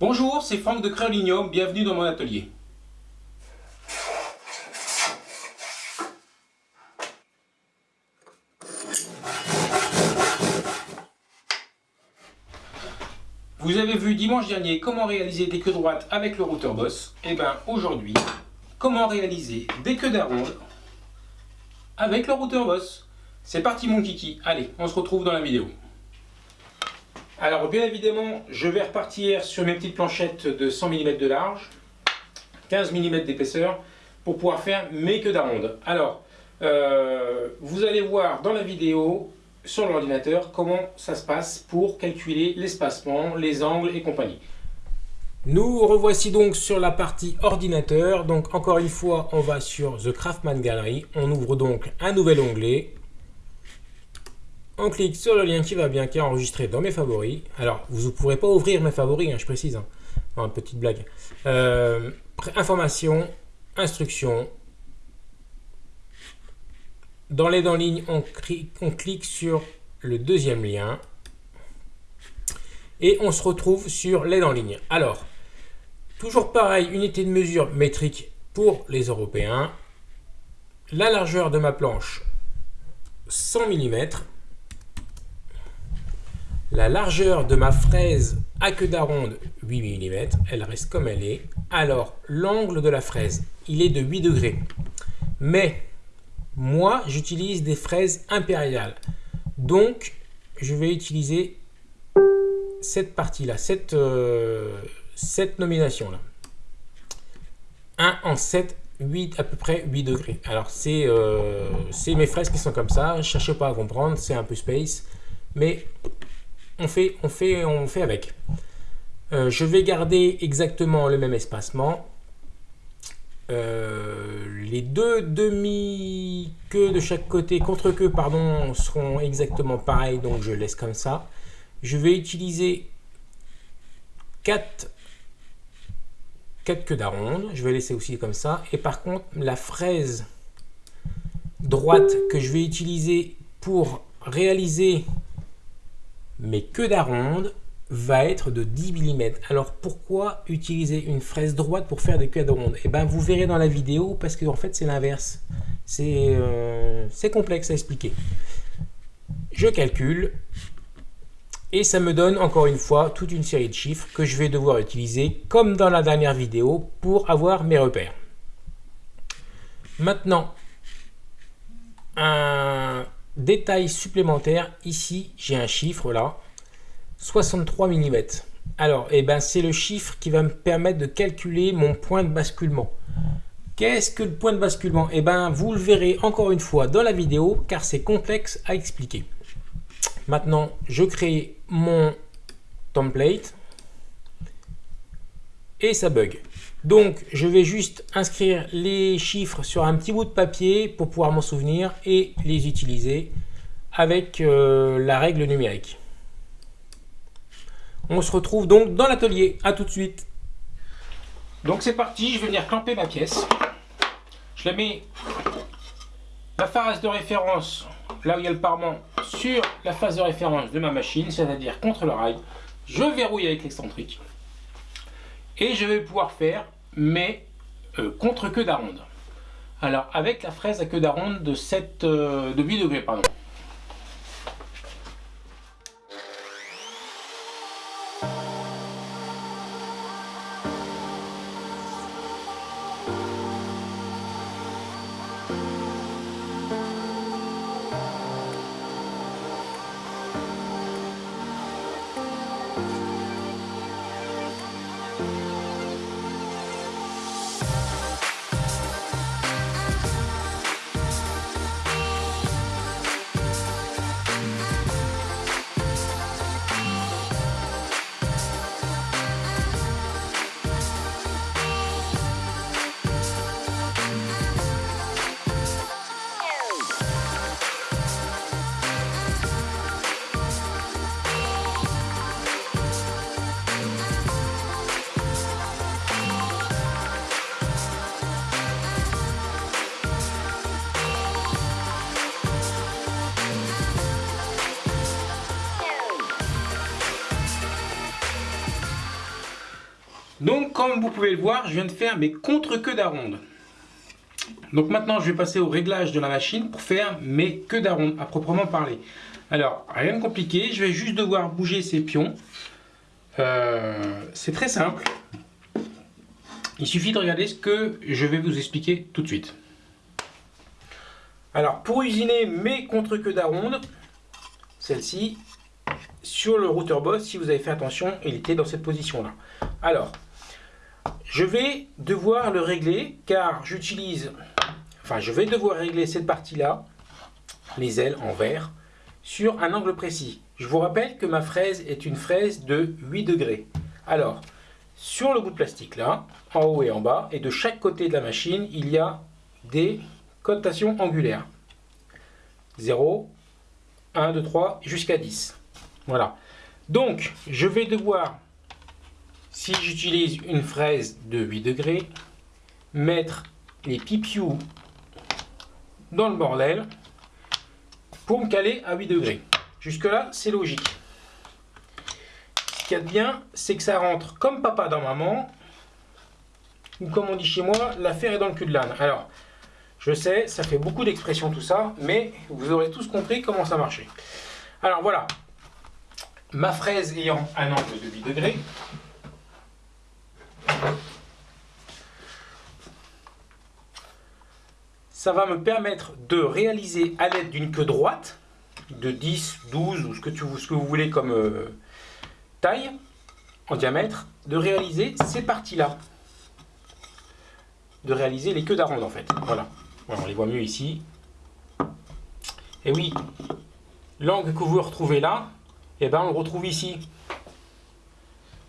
Bonjour, c'est Franck de Créolinium, bienvenue dans mon atelier. Vous avez vu dimanche dernier comment réaliser des queues droites avec le routeur Boss. Et eh bien aujourd'hui, comment réaliser des queues d'aronde avec le routeur Boss. C'est parti mon kiki, allez, on se retrouve dans la vidéo. Alors bien évidemment, je vais repartir sur mes petites planchettes de 100 mm de large, 15 mm d'épaisseur, pour pouvoir faire mes queues d'aronde. Alors, euh, vous allez voir dans la vidéo, sur l'ordinateur, comment ça se passe pour calculer l'espacement, les angles et compagnie. Nous revoici donc sur la partie ordinateur. Donc encore une fois, on va sur The Craftman Gallery. On ouvre donc un nouvel onglet on clique sur le lien qui va bien, qui est enregistré dans mes favoris. Alors, vous ne pourrez pas ouvrir mes favoris, hein, je précise. Hein. petite blague. Euh, information, instruction. Dans l'aide en ligne, on, on clique sur le deuxième lien. Et on se retrouve sur l'aide en ligne. Alors, toujours pareil, unité de mesure métrique pour les Européens. La largeur de ma planche, 100 mm. La largeur de ma fraise à queue d'aronde, 8 mm, elle reste comme elle est. Alors, l'angle de la fraise, il est de 8 degrés. Mais, moi, j'utilise des fraises impériales. Donc, je vais utiliser cette partie-là, cette, euh, cette nomination-là. 1 en 7, 8, à peu près 8 degrés. Alors, euh, c'est mes fraises qui sont comme ça. Ne cherchez pas à comprendre, c'est un peu space. Mais on fait, on fait, on fait avec. Euh, je vais garder exactement le même espacement. Euh, les deux demi-queues de chaque côté, contre-queues, pardon, seront exactement pareils, donc je laisse comme ça. Je vais utiliser 4, 4 queues d'aronde, je vais laisser aussi comme ça. Et par contre, la fraise droite que je vais utiliser pour réaliser mais queue d'aronde va être de 10 mm. Alors pourquoi utiliser une fraise droite pour faire des queues d'aronde Eh bien vous verrez dans la vidéo parce qu'en fait c'est l'inverse. Euh, c'est complexe à expliquer. Je calcule et ça me donne encore une fois toute une série de chiffres que je vais devoir utiliser comme dans la dernière vidéo pour avoir mes repères. Maintenant, un Détail supplémentaire, ici j'ai un chiffre là, 63 mm. Alors, eh ben, c'est le chiffre qui va me permettre de calculer mon point de basculement. Qu'est-ce que le point de basculement? Eh ben, vous le verrez encore une fois dans la vidéo car c'est complexe à expliquer. Maintenant, je crée mon template et ça bug. Donc, je vais juste inscrire les chiffres sur un petit bout de papier pour pouvoir m'en souvenir et les utiliser avec euh, la règle numérique. On se retrouve donc dans l'atelier. À tout de suite. Donc c'est parti, je vais venir clamper ma pièce. Je la mets la phase de référence, là où il y a le parement, sur la phase de référence de ma machine, c'est-à-dire contre le rail. Je verrouille avec l'excentrique et je vais pouvoir faire mes euh, contre-queues d'aronde. Alors avec la fraise à queue d'aronde de, 7, euh, de 8 degrés. Pardon. Comme vous pouvez le voir, je viens de faire mes contre-queues d'aronde. Donc maintenant, je vais passer au réglage de la machine pour faire mes queues d'aronde à proprement parler. Alors, rien de compliqué, je vais juste devoir bouger ces pions. Euh, c'est très simple. Il suffit de regarder ce que je vais vous expliquer tout de suite. Alors, pour usiner mes contre-queues d'aronde, celle-ci, sur le routeur Boss, si vous avez fait attention, il était dans cette position-là. Alors, je vais devoir le régler car j'utilise, enfin je vais devoir régler cette partie-là, les ailes en verre, sur un angle précis. Je vous rappelle que ma fraise est une fraise de 8 degrés. Alors, sur le bout de plastique là, en haut et en bas, et de chaque côté de la machine, il y a des cotations angulaires. 0, 1, 2, 3, jusqu'à 10. Voilà. Donc, je vais devoir si j'utilise une fraise de 8 degrés, mettre les pipious dans le bordel pour me caler à 8 degrés. Jusque là, c'est logique. Ce qu'il y a de bien, c'est que ça rentre comme papa dans maman, ou comme on dit chez moi, l'affaire est dans le cul de l'âne. Alors, je sais, ça fait beaucoup d'expressions tout ça, mais vous aurez tous compris comment ça marchait. Alors voilà, ma fraise ayant un angle de 8 degrés, ça va me permettre de réaliser à l'aide d'une queue droite, de 10, 12 ou ce que, vous voulez comme euh, taille en diamètre, de réaliser ces parties-là. De réaliser les queues d'aronde en fait. Voilà. on les voit mieux ici. Et oui, l'angle que vous retrouvez là, et eh ben, on le retrouve ici.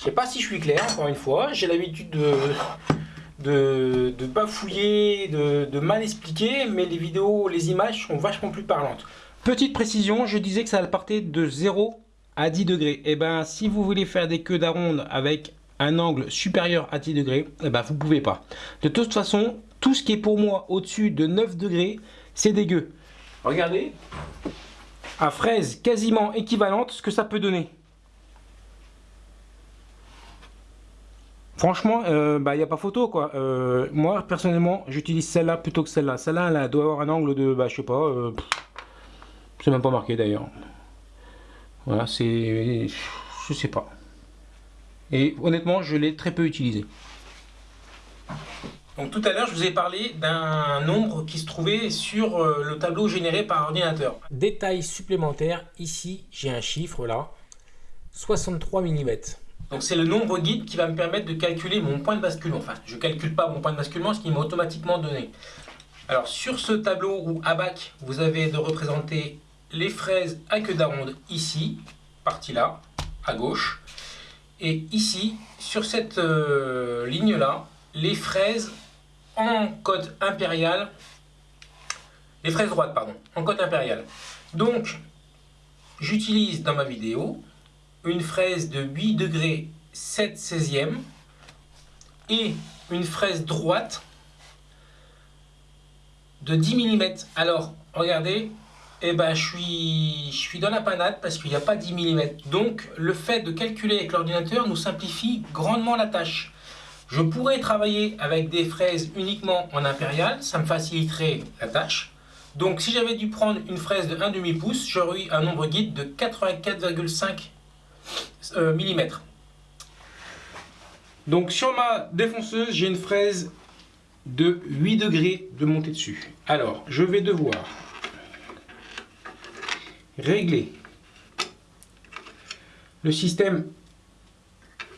Je sais pas si je suis clair, encore une fois. J'ai l'habitude de, de, de bafouiller, de, mal expliquer, mais les vidéos, les images sont vachement plus parlantes. Petite précision, je disais que ça partait de 0 à 10 degrés. Et eh ben, si vous voulez faire des queues d'aronde avec un angle supérieur à 10 degrés, eh ben, vous pouvez pas. De toute façon, tout ce qui est pour moi au-dessus de 9 degrés, c'est dégueu. Regardez, à fraise quasiment équivalente, ce que ça peut donner. Franchement, il euh, n'y bah, a pas photo quoi. Euh, moi personnellement, j'utilise celle-là plutôt que celle-là. Celle-là, elle doit avoir un angle de, bah, je sais pas, euh, c'est même pas marqué d'ailleurs. Voilà, c'est, je sais pas. Et honnêtement, je l'ai très peu utilisé. Donc tout à l'heure, je vous ai parlé d'un nombre qui se trouvait sur le tableau généré par ordinateur. Détail supplémentaire, ici j'ai un chiffre là, 63 mm. Donc c'est le nombre guide qui va me permettre de calculer mon point de basculement. Enfin, je ne calcule pas mon point de basculement, ce qui m'a automatiquement donné. Alors sur ce tableau ou abac, vous avez de représenter les fraises à queue d'aronde ici, partie là, à gauche. Et ici, sur cette euh, ligne-là, les fraises en code impérial, les fraises droites, pardon, en code impérial. Donc, j'utilise dans ma vidéo une fraise de 8 degrés 7 16e et une fraise droite de 10 mm. Alors, regardez, eh ben, je, suis, je suis dans la panade parce qu'il n'y a pas 10 mm. Donc, le fait de calculer avec l'ordinateur nous simplifie grandement la tâche. Je pourrais travailler avec des fraises uniquement en impérial, ça me faciliterait la tâche. Donc, si j'avais dû prendre une fraise de 1,5 pouce, j'aurais eu un nombre guide de 84,5 euh. Donc sur ma défonceuse, j'ai une fraise de 8 degrés de montée dessus. Alors, je vais devoir régler le système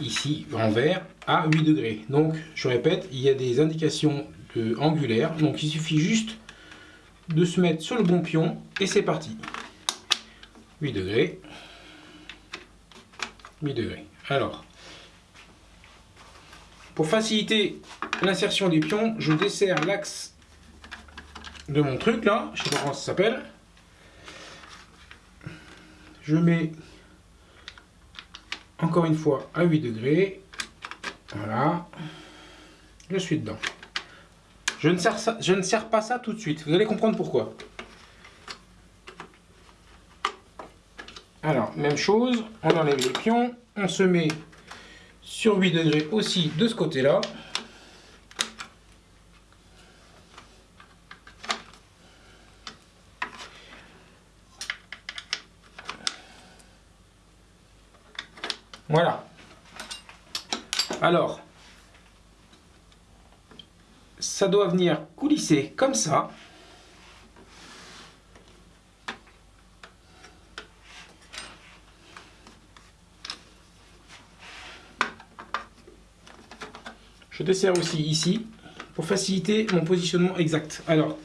ici en vert à 8 degrés. Donc, je répète, il y a des indications angulaires. Donc, il suffit juste de se mettre sur le bon pion et c'est parti. 8 degrés. 8 degrés. Alors, pour faciliter l'insertion des pions, je desserre l'axe de mon truc là, je sais pas comment ça s'appelle. Je mets encore une fois à 8 degrés. Voilà. Je suis dedans. Je ne, sers ça, je ne sers pas ça tout de suite. Vous allez comprendre pourquoi. Alors, même chose, on enlève les pions, on se met sur 8 degrés aussi de ce côté-là. Voilà. Alors, ça doit venir coulisser comme ça. Je desserre aussi ici pour faciliter mon positionnement exact. Alors,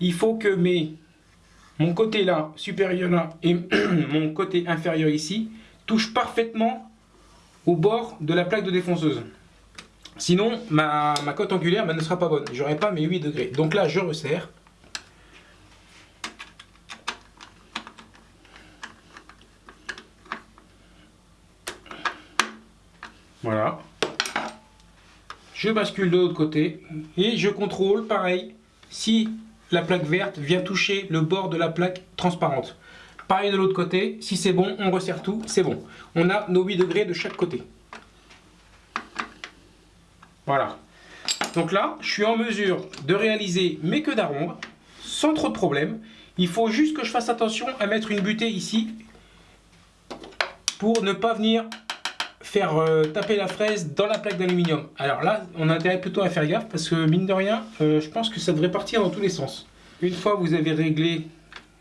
il faut que mes, mon côté là, supérieur là, et mon côté inférieur ici, touchent parfaitement au bord de la plaque de défonceuse. Sinon, ma, cote angulaire ben, ne sera pas bonne. J'aurai pas mes 8 degrés. Donc là, je resserre. Voilà. Je bascule de l'autre côté et je contrôle, pareil, si la plaque verte vient toucher le bord de la plaque transparente. Pareil de l'autre côté, si c'est bon, on resserre tout, c'est bon. On a nos 8 degrés de chaque côté. Voilà. Donc là, je suis en mesure de réaliser mes queues d'aronde sans trop de problème. Il faut juste que je fasse attention à mettre une butée ici pour ne pas venir faire euh, taper la fraise dans la plaque d'aluminium. Alors là, on a intérêt plutôt à faire gaffe parce que mine de rien, euh, je pense que ça devrait partir dans tous les sens. Une fois que vous avez réglé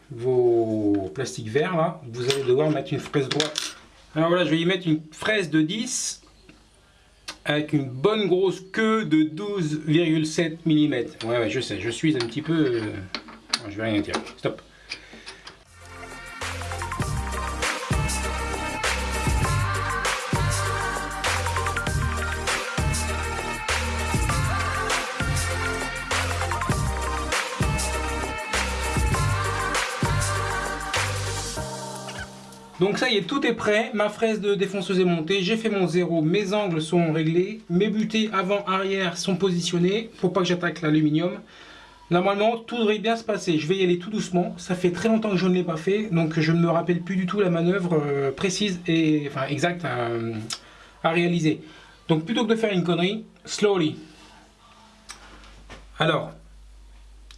vos plastiques verts là, vous allez devoir mettre une fraise droite. Alors voilà, je vais y mettre une fraise de 10 avec une bonne grosse queue de 12,7 mm. Ouais, ouais, je sais, je suis un petit peu... Euh, je vais rien dire. Stop. Donc ça y est, tout est prêt, ma fraise de défonceuse est montée, j'ai fait mon zéro, mes angles sont réglés, mes butées avant-arrière sont positionnées, faut pas que j'attaque l'aluminium. Normalement, tout devrait bien se passer, je vais y aller tout doucement, ça fait très longtemps que je ne l'ai pas fait, donc je ne me rappelle plus du tout la manœuvre euh, précise et exacte à, à réaliser. Donc plutôt que de faire une connerie, slowly. Alors,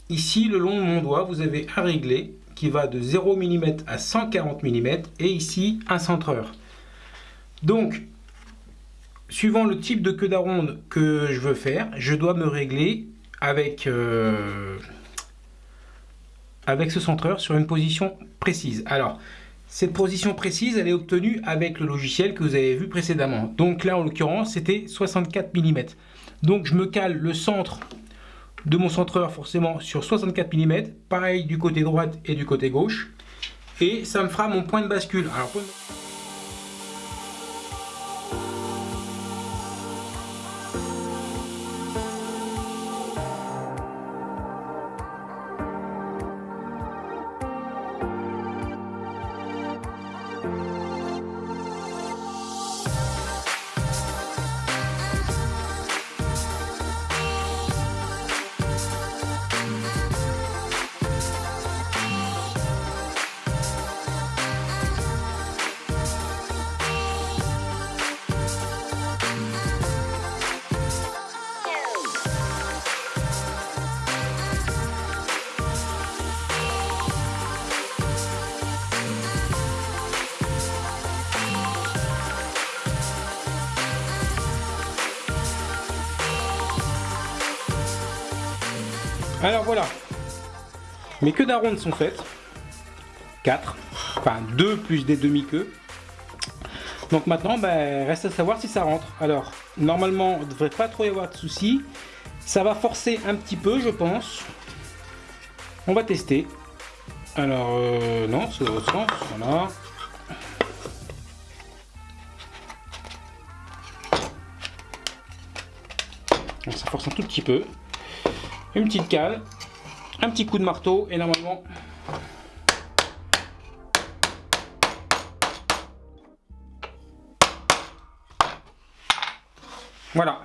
ici le long de mon doigt, vous avez à régler qui va de 0 mm à 140 mm et ici un centreur. Donc, suivant le type de queue d'aronde que je veux faire, je dois me régler avec, euh, avec ce centreur sur une position précise. Alors, cette position précise, elle est obtenue avec le logiciel que vous avez vu précédemment. Donc là, en l'occurrence, c'était 64 mm. Donc je me cale le centre de mon centreur forcément sur 64 mm, pareil du côté droite et du côté gauche, et ça me fera mon point de bascule. Alors, Alors voilà, mes queues d'aronde sont faites. 4, enfin 2 plus des demi-queues. Donc maintenant, ben, reste à savoir si ça rentre. Alors, normalement, il ne devrait pas trop y avoir de soucis. Ça va forcer un petit peu, je pense. On va tester. Alors, euh, non, c'est l'autre sens. Voilà. ça force un tout petit peu une petite cale, un petit coup de marteau et normalement Voilà.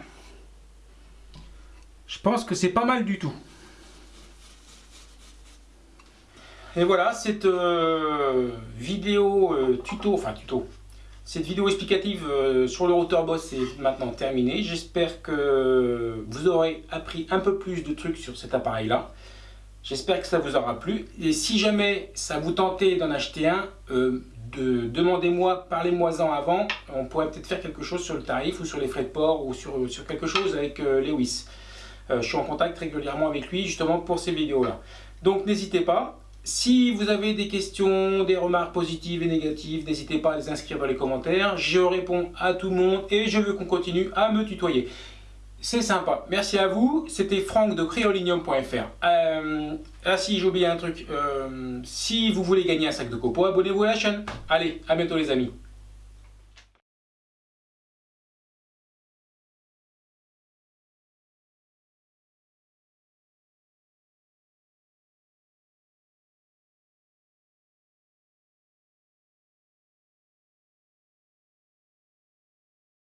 Je pense que c'est pas mal du tout. Et voilà, cette euh, vidéo euh, tuto, enfin tuto, cette vidéo explicative euh, sur le routeur Boss est maintenant terminée. J'espère que vous aurez appris un peu plus de trucs sur cet appareil-là. J'espère que ça vous aura plu. Et si jamais ça vous tentait d'en acheter un, demandez-moi, parlez-moi-en avant. On pourrait peut-être faire quelque chose sur le tarif ou sur les frais de port ou sur, sur quelque chose avec Lewis. je suis en contact régulièrement avec lui justement pour ces vidéos-là. Donc n'hésitez pas. Si vous avez des questions, des remarques positives et négatives, n'hésitez pas à les inscrire dans les commentaires. Je réponds à tout le monde et je veux qu'on continue à me tutoyer. C'est sympa. Merci à vous. C'était Franck de créolinium.fr. Euh, ah si, j'ai oublié un truc. Euh, si vous voulez gagner un sac de copeaux, abonnez-vous à la chaîne. Allez, à bientôt les amis.